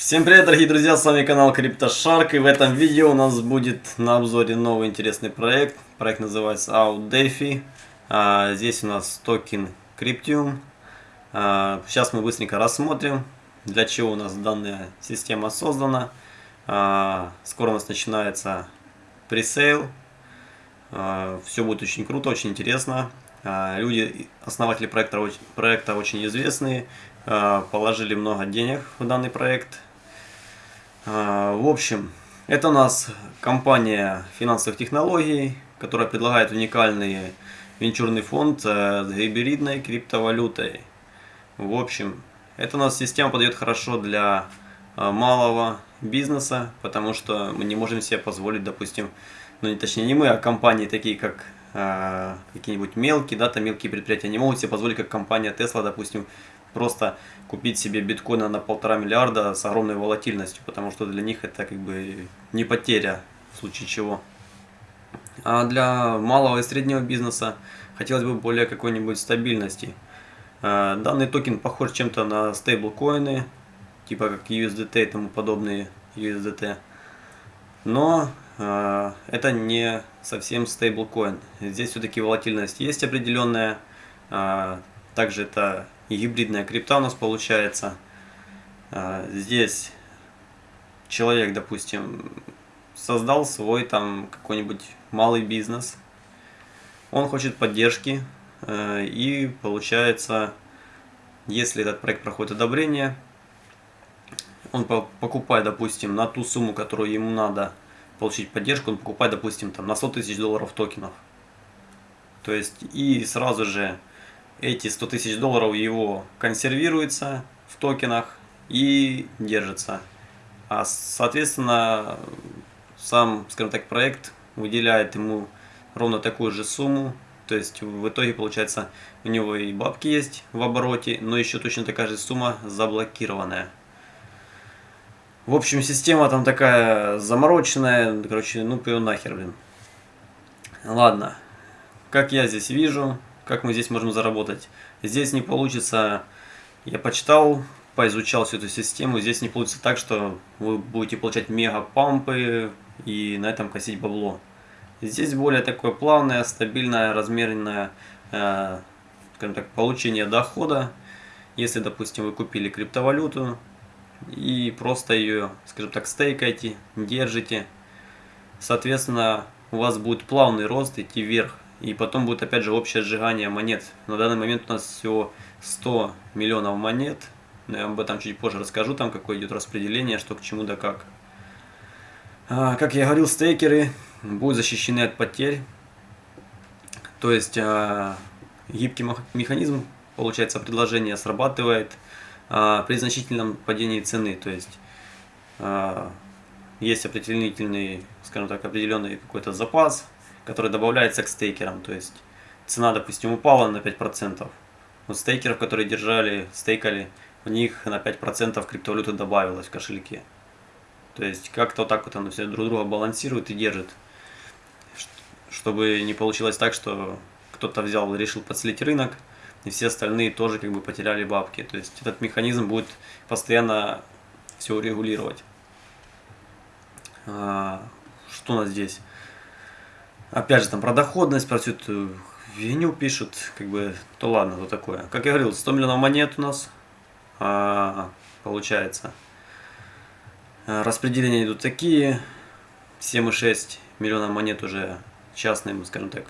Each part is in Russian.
Всем привет, дорогие друзья, с вами канал CryptoShark, и в этом видео у нас будет на обзоре новый интересный проект. Проект называется OutDefi. А, здесь у нас токен Cryptium. А, сейчас мы быстренько рассмотрим, для чего у нас данная система создана. А, скоро у нас начинается пресейл. А, все будет очень круто, очень интересно. Люди, основатели проекта, проекта очень известные, положили много денег в данный проект. А, в общем, это у нас компания финансовых технологий, которая предлагает уникальный венчурный фонд э, с гибридной криптовалютой. В общем, эта у нас система подойдет хорошо для э, малого бизнеса, потому что мы не можем себе позволить, допустим, ну не точнее не мы, а компании такие как э, какие-нибудь мелкие, да, там мелкие предприятия не могут себе позволить, как компания Tesla, допустим, просто купить себе биткоина на полтора миллиарда с огромной волатильностью, потому что для них это как бы не потеря в случае чего. А для малого и среднего бизнеса хотелось бы более какой-нибудь стабильности. А, данный токен похож чем-то на стейблкоины, типа как USDT и тому подобные USDT. Но э, это не совсем стейблкоин. Здесь все-таки волатильность есть определенная. Э, также это гибридная крипта у нас получается. А, здесь человек, допустим, создал свой там какой-нибудь малый бизнес. Он хочет поддержки э, и получается, если этот проект проходит одобрение, он покупает, допустим, на ту сумму, которую ему надо получить поддержку, он покупает, допустим, там на 100 тысяч долларов токенов. То есть и сразу же эти 100 тысяч долларов его консервируется в токенах и держится. А соответственно, сам, скажем так, проект выделяет ему ровно такую же сумму. То есть в итоге получается у него и бабки есть в обороте, но еще точно такая же сумма заблокированная. В общем, система там такая замороченная, короче, ну пью нахер, блин. Ладно, как я здесь вижу, как мы здесь можем заработать. Здесь не получится, я почитал, поизучал всю эту систему, здесь не получится так, что вы будете получать мега-пампы и на этом косить бабло. Здесь более такое плавное, стабильное, размеренное, э, скажем так, получение дохода. Если, допустим, вы купили криптовалюту и просто ее, скажем так, стейкаете, держите, соответственно, у вас будет плавный рост идти вверх. И потом будет опять же общее сжигание монет. На данный момент у нас всего 100 миллионов монет. Но я об этом чуть позже расскажу, там какое идет распределение, что к чему да как. А, как я говорил, стейкеры будут защищены от потерь. То есть а, гибкий механизм, получается, предложение срабатывает а, при значительном падении цены. То есть есть определенный, скажем так, определенный какой-то запас, который добавляется к стейкерам. То есть цена, допустим, упала на 5%. Вот стейкеров, которые держали, стейкали, у них на 5% криптовалюты добавилось в кошельке. То есть как-то вот так вот оно все друг друга балансирует и держит. Чтобы не получилось так, что кто-то взял, решил подслить рынок, и все остальные тоже как бы потеряли бабки. То есть этот механизм будет постоянно все урегулировать. А, что у нас здесь? Опять же, там про доходность, про всю эту виню пишут, как бы, то ладно, то такое. Как я говорил, 100 миллионов монет у нас а, получается. А, распределения идут такие. 7,6 миллиона монет уже частным, скажем так,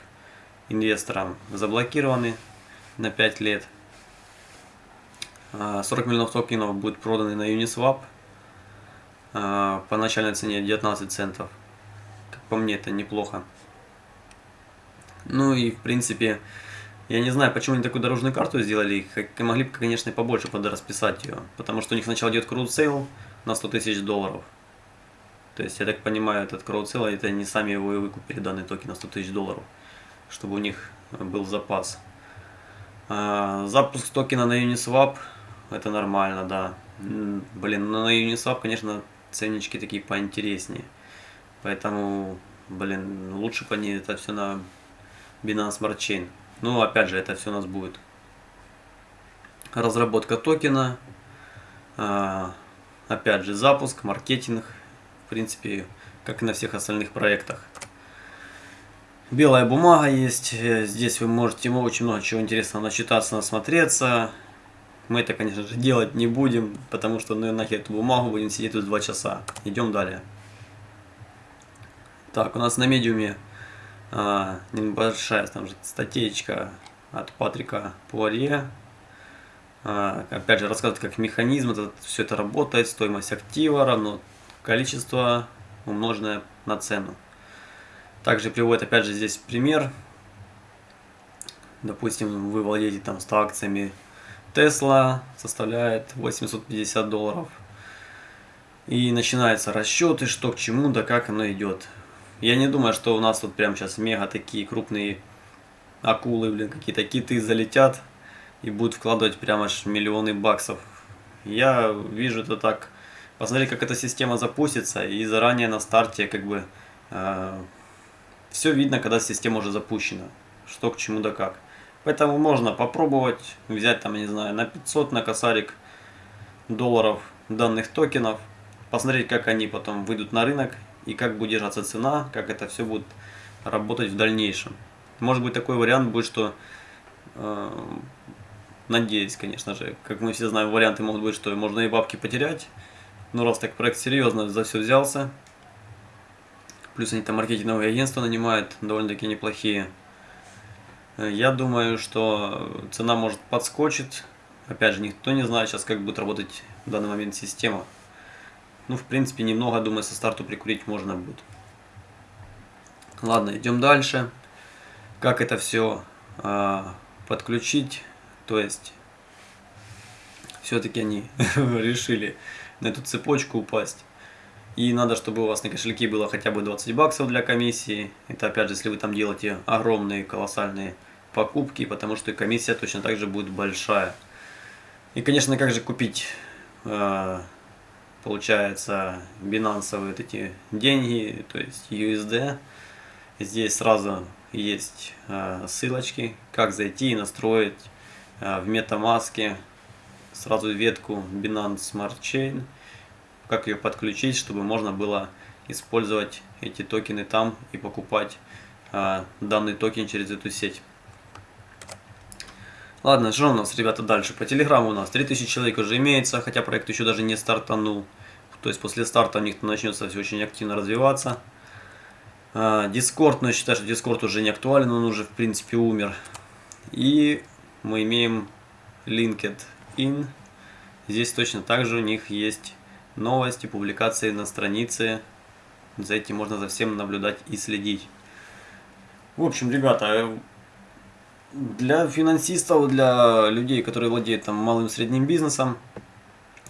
инвесторам заблокированы на 5 лет. 40 а, миллионов токенов будет проданы на Uniswap а, по начальной цене 19 центов. Как по мне, это неплохо. Ну и в принципе, я не знаю, почему они такую дорожную карту сделали, как, могли бы, конечно, побольше подрасписать ее, потому что у них сначала идет крудсейл на 100 тысяч долларов. То есть, я так понимаю, этот crowdsale, это они сами его и выкупили, данный токен на 100 тысяч долларов, чтобы у них был запас. А, запуск токена на Uniswap, это нормально, да. Блин, но на Uniswap, конечно, ценнички такие поинтереснее. Поэтому, блин, лучше бы они это все на Binance Smart Chain. Ну, опять же, это все у нас будет разработка токена, а, опять же, запуск, маркетинг, в принципе, как и на всех остальных проектах. Белая бумага есть, здесь вы можете очень много чего интересного начитаться, насмотреться. Мы это, конечно же, делать не будем, потому что ну нахер эту бумагу будем сидеть тут два часа. Идем далее. Так, у нас на медиуме а, небольшая там же статейка от Патрика Пуарье. А, опять же, рассказывает, как механизм, это, все это работает, стоимость актива равно количество умноженное на цену. Также приводит, опять же, здесь пример. Допустим, вы владеете там 100 акциями Tesla, составляет 850 долларов. И начинаются расчеты, что к чему, да как оно идет. Я не думаю, что у нас тут прямо сейчас мега такие крупные акулы, блин, какие-то киты залетят и будут вкладывать прямо аж миллионы баксов. Я вижу это так. Посмотри, как эта система запустится, и заранее на старте как бы э, все видно, когда система уже запущена. Что к чему да как. Поэтому можно попробовать взять там, не знаю, на 500 на косарик долларов данных токенов, посмотреть, как они потом выйдут на рынок и как будет держаться цена, как это все будет работать в дальнейшем. Может быть такой вариант будет, что, э, надеюсь, конечно же, как мы все знаем, варианты могут быть, что можно и бабки потерять, но раз так проект серьезно за все взялся, плюс они там маркетинговые агентства нанимают, довольно-таки неплохие, я думаю, что цена может подскочить. Опять же, никто не знает сейчас, как будет работать в данный момент система. Ну, в принципе, немного, думаю, со старту прикурить можно будет. Ладно, идем дальше. Как это все э, подключить? То есть, все-таки они решили на эту цепочку упасть. И надо, чтобы у вас на кошельке было хотя бы 20 баксов для комиссии. Это опять же, если вы там делаете огромные, колоссальные покупки, потому что и комиссия точно так же будет большая. И, конечно, как же купить э, получается, бинансовые вот эти деньги, то есть USD. Здесь сразу есть э, ссылочки, как зайти и настроить э, в MetaMask сразу ветку Binance Smart Chain, как ее подключить, чтобы можно было использовать эти токены там и покупать э, данный токен через эту сеть. Ладно, что у нас, ребята, дальше? По Телеграму у нас 3000 человек уже имеется, хотя проект еще даже не стартанул. То есть после старта у них начнется все очень активно развиваться. Дискорд, но я считаю, что Дискорд уже не актуален, он уже в принципе умер. И мы имеем LinkedIn. Здесь точно так же у них есть новости, публикации на странице. За этим можно за всем наблюдать и следить. В общем, ребята, для финансистов, для людей, которые владеют там малым и средним бизнесом,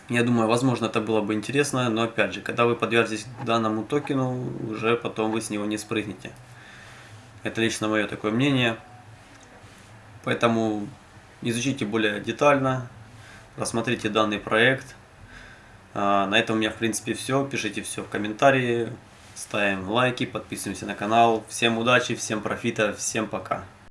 я думаю, возможно, это было бы интересно, но опять же, когда вы подвержетесь данному токену, уже потом вы с него не спрыгнете. Это лично мое такое мнение. Поэтому изучите более детально, рассмотрите данный проект. А, на этом у меня в принципе все. Пишите все в комментарии, ставим лайки, подписываемся на канал. Всем удачи, всем профита, всем пока.